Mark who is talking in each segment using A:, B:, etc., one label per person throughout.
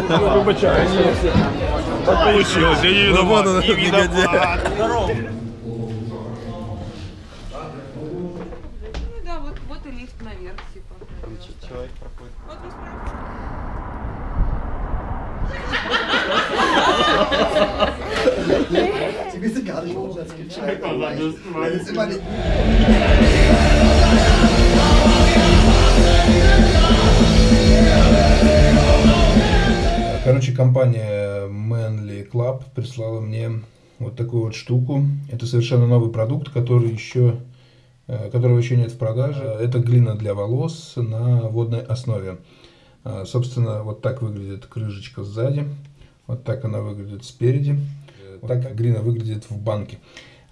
A: Вибачаюсь. Так получилось, я не
B: Ну, вот он,
A: виноват. Не
B: негодяй.
A: виноват.
C: Ну да, вот, вот и лифт наверх, типа.
A: Человек проходит.
C: Вот мы
D: Sie wissen gar nicht, warum das
B: компания Manly Club прислала мне вот такую вот штуку. Это совершенно новый продукт, который еще, э, которого еще нет в продаже. Это глина для волос на водной основе. А, Собственно, вот так выглядит крышечка сзади. Вот так она выглядит спереди. Вот так глина выглядит в банке.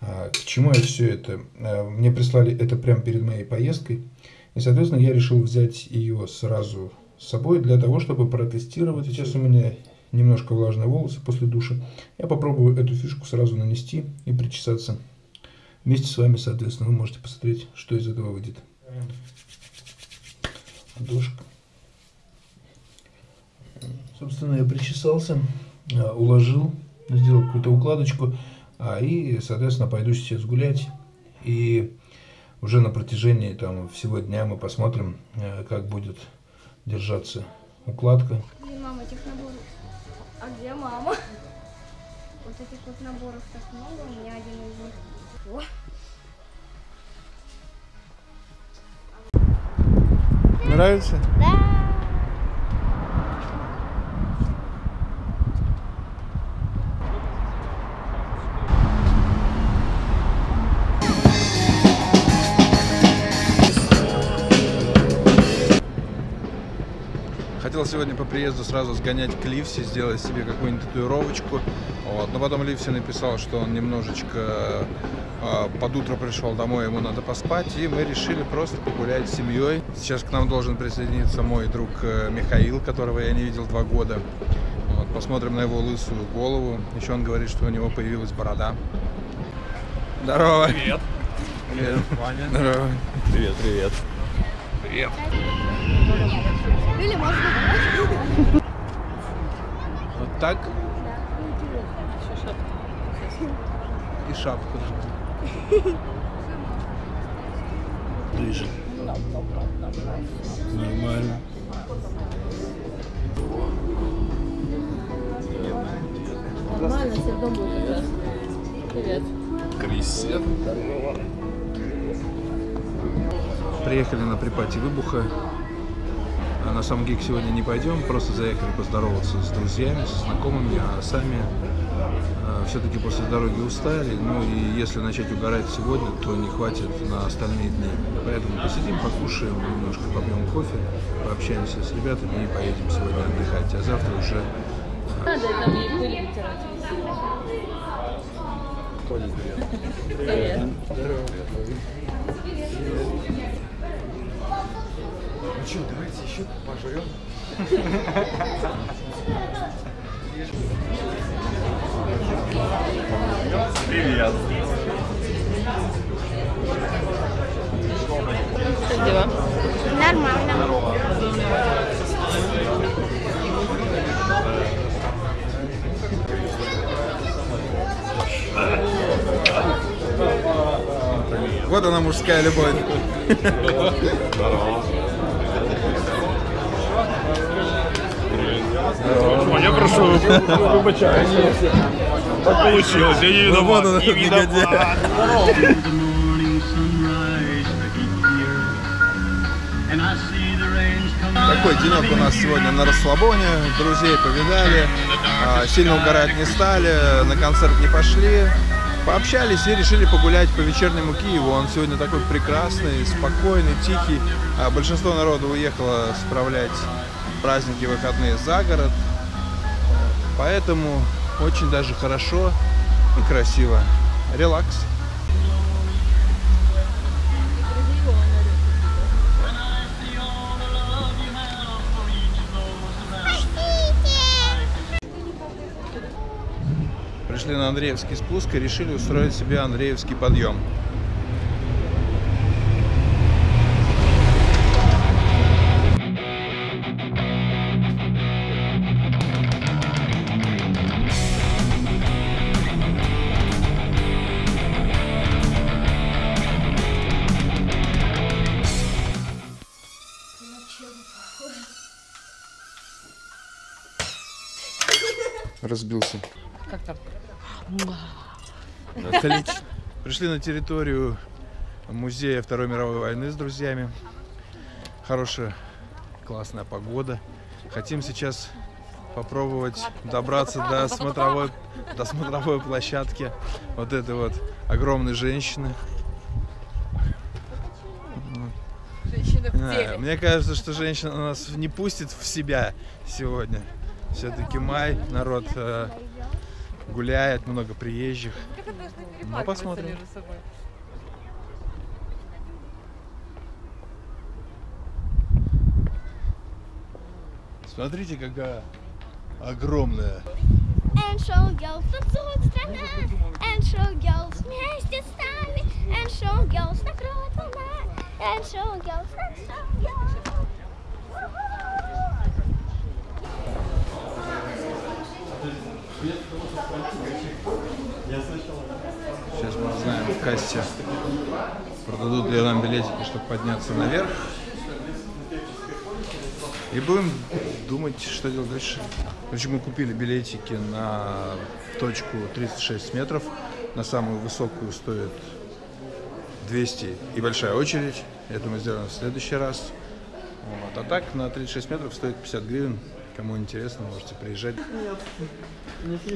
B: А, К чему я все это? А, Мне прислали это прямо перед моей поездкой. И, соответственно, я решил взять ее сразу с собой для того, чтобы протестировать. Сейчас у меня немножко влажные волосы после душа. Я попробую эту фишку сразу нанести и причесаться. Вместе с вами, соответственно, вы можете посмотреть, что из этого выйдет. Ладошка. Собственно, я причесался, а, уложил, сделал какую-то укладочку, а, и, соответственно, пойду сейчас гулять. И уже на протяжении там, всего дня мы посмотрим, э, как будет держаться укладка.
E: Мама. А где мама? Вот этих вот наборов так много, у меня один из них. О,
B: Нравится?
E: да!
B: Сегодня по приезду сразу сгонять к Ливси, сделать себе какую-нибудь татуировочку. Вот. Но потом Ливси написал, что он немножечко э, под утро пришел домой, ему надо поспать. И мы решили просто погулять с семьей. Сейчас к нам должен присоединиться мой друг э, Михаил, которого я не видел два года. Вот. Посмотрим на его лысую голову. Еще он говорит, что у него появилась борода. Здорово.
A: Привет.
B: Привет. Здорово.
A: Привет, привет. Привет.
E: Или можно?
B: Так. И шапку. Ближе. Нормально.
F: Нормально, все дом будет. Привет.
A: Крисет.
B: Приехали на припати выбуха. А на сам гиг сегодня не пойдем, просто заехали поздороваться с друзьями, со знакомыми, а сами все-таки после дороги устали. Ну и если начать угорать сегодня, то не хватит на остальные дни. Поэтому посидим, покушаем, немножко попьем кофе, пообщаемся с ребятами и поедем сегодня отдыхать. А завтра уже
F: Надо ей пыль вытирать. Привет.
A: Ну что, давайте еще пожрем. Привет.
F: Как дела?
E: Нормально.
B: Вот она мужская любовь.
A: О, я прошу, вибачаюсь. Так получилось, я не
B: Ну,
A: виноват. Не
B: негодяй.
A: виноват.
B: Такой денек у нас сегодня на расслабоне. Друзей повидали, а, сильно угорать не стали, на концерт не пошли. Пообщались и решили погулять по вечернему Киеву. Он сегодня такой прекрасный, спокойный, тихий. А Большинство народа уехало справлять праздники выходные за город. Поэтому очень даже хорошо и красиво. Релакс. Пришли на Андреевский спуск и решили устроить себе Андреевский подъем. Разбился.
C: Как там?
B: Отлично. Пришли на территорию музея Второй мировой войны с друзьями. Хорошая, классная погода. Хотим сейчас попробовать добраться до смотровой, до смотровой площадки вот этой вот огромной женщины.
C: Женщина в теле.
B: Мне кажется, что женщина нас не пустит в себя сегодня. Все-таки май, народ э, гуляет, много приезжих. Ну, посмотрим.
C: между собой?
B: Смотрите, какая огромная.
E: And show girls танцуют страна, and show girls вместе с нами, and show girls волна, and show girls, and show girls.
B: Сейчас мы узнаем в кассе, продадут ли нам билетики, чтобы подняться наверх. И будем думать, что делать дальше. Короче, мы купили билетики на точку 36 метров. На самую высокую стоит 200 и большая очередь. Это мы сделаем в следующий раз. Вот. А так на 36 метров стоит 50 гривен. Кому интересно, можете приезжать.
C: Ні, це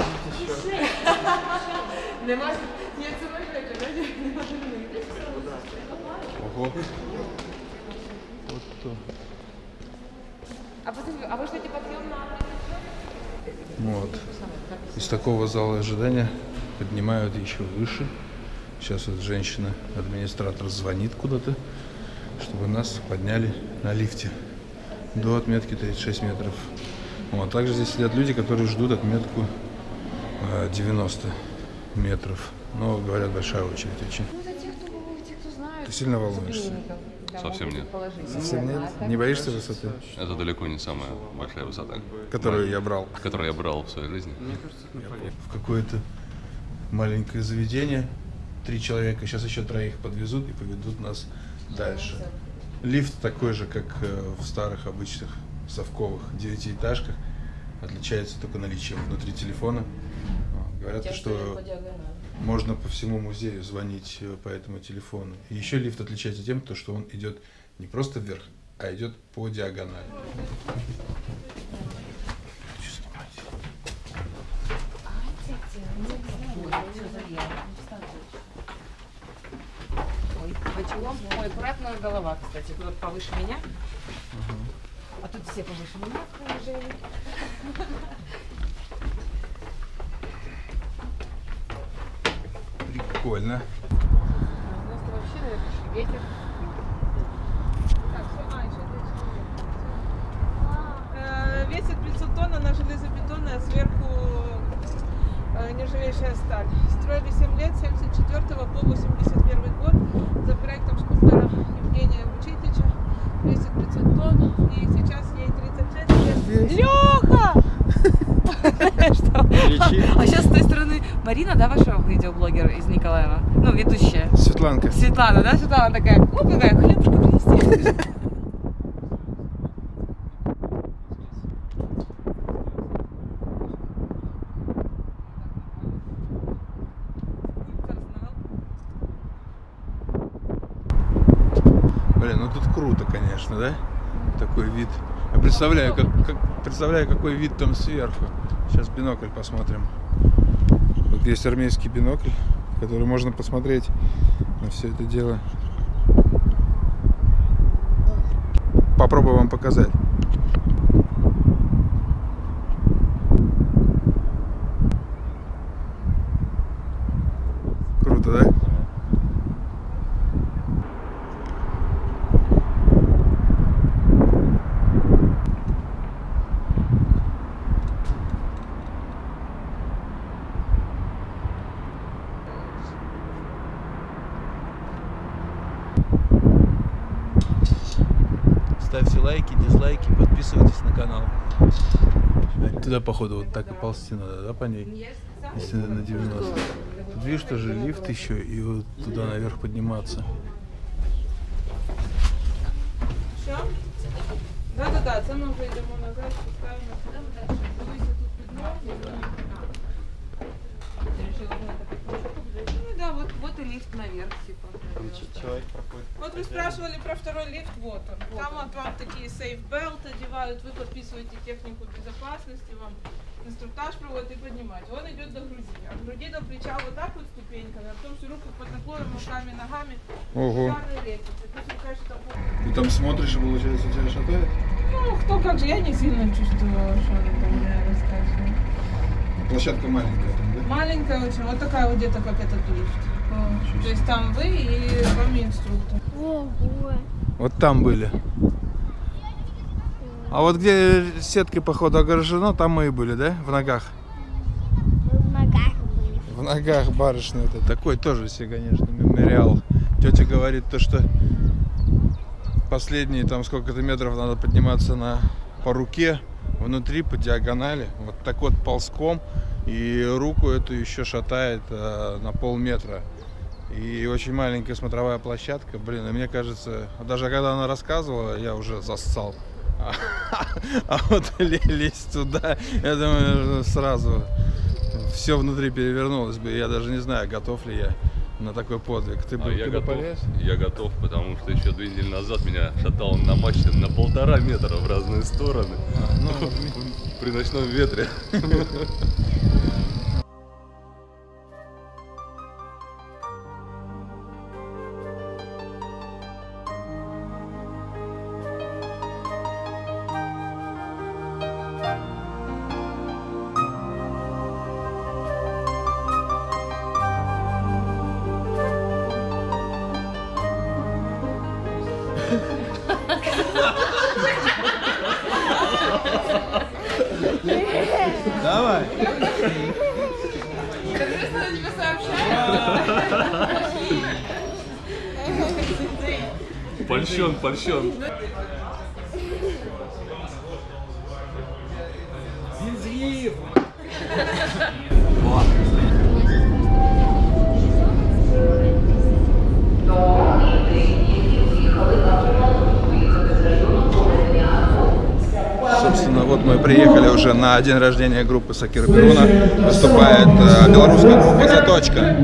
C: може, знаєте?
B: Ого. Вот то.
C: А а ви що, типа, на...
B: Вот. Из такого зала ожидания поднимают еще выше. Сейчас вот женщина, администратор звонит куда-то, чтобы нас подняли на лифте до отметки 36 метров. Вот. Также здесь сидят люди, которые ждут отметку э, 90 метров. Но, говорят, большая очередь очень.
C: Ну, это те, кто, кто знают.
B: Ты сильно волнуешься?
G: Совсем нет.
B: Совсем нет? Не боишься высоты?
G: Это далеко не самая большая высота,
B: Которую я брал.
G: которую я брал в своей жизни.
B: в какое-то маленькое заведение. Три человека, сейчас еще троих подвезут и поведут нас дальше. Лифт такой же, как э, в старых обычных совковых девятиэтажках. Отличается только наличием внутри телефона. Говорят, что можно по всему музею звонить э, по этому телефону. И еще лифт отличается тем, то, что он идет не просто вверх, а идет по диагонали. Хочу снимать.
C: Ой, бочелом. Ой, аккуратная голова, кстати. Тут повыше меня. А тут все повыше меня положили.
H: Э, Весит 500 тонн, она железобетонная, сверху э, нержавеющая сталь. Строили 7 лет, с 74 по 81 год, за проектом скульптора Евгения Вучитича. Весит 500 тонн, и сейчас ей 36 лет. Леха!
C: А сейчас с той стороны Марина, да, ваша видеоблогер из Николаева? Ну, ведущая.
B: Светланка.
C: Светлана, да, Светлана такая, ну какая, хлебушка принести.
B: Блин, ну тут круто, конечно, да? Такой вид. Я представляю, как, как- представляю, какой вид там сверху. Сейчас бинокль посмотрим. Вот есть армейский бинокль, который можно посмотреть на все это дело. Попробую вам показать. ставьте лайки, дизлайки, подписывайтесь на канал. Туда, походу, вот так и ползти надо, да, по ней? Если на 90. Тут видишь, тоже лифт еще, и вот туда наверх подниматься.
H: Все? Да-да-да, це ми вже йдемо назад, спускаємося. Дивися, тут підмовлення. Рішили, що підмог. вот вы спрашивали про второй лифт, вот он. Там вот вам такие сейф белт одевают, вы подписываете технику безопасности, вам инструктаж проводят и поднимать. Он идет до груди. От груди до плеча вот так вот ступеньками, а потом всю руку под наклоном, руками, ногами.
B: Ого.
H: Там...
B: Ты там смотришь, и получается тебя шатает?
H: Ну, кто как же, я не сильно чувствовала, что там мне рассказывала.
B: Площадка маленькая там, да?
H: Маленькая очень, вот такая вот где-то как этот лифт. Вот. То есть там вы и вами инструктор.
E: Ого.
B: Вот там были. А вот где сеткой, походу, огорожено, там мы и были, да? В ногах.
E: Мы в ногах были.
B: В ногах барышня это. Такой тоже себе, конечно, мемориал. Тетя говорит то, что последние там сколько-то метров надо подниматься на, по руке, внутри, по диагонали. Вот так вот ползком. И руку эту еще шатает э, на полметра. И очень маленькая смотровая площадка. Блин, и мне кажется, даже когда она рассказывала, я уже зассал. А, а вот ле- лезть туда, я думаю, сразу все внутри перевернулось бы. Я даже не знаю, готов ли я на такой подвиг. Ты бы
G: А я
B: туда
G: готов,
B: полез?
G: я готов, потому что еще две недели назад меня шатало на мачте на полтора метра в разные стороны
B: Ну,
G: при ночном ветре. Польщен, польщен.
B: Собственно, вот мы приехали уже на день рождения группы Сакира Перуна. Выступает э, белорусская группа «Заточка».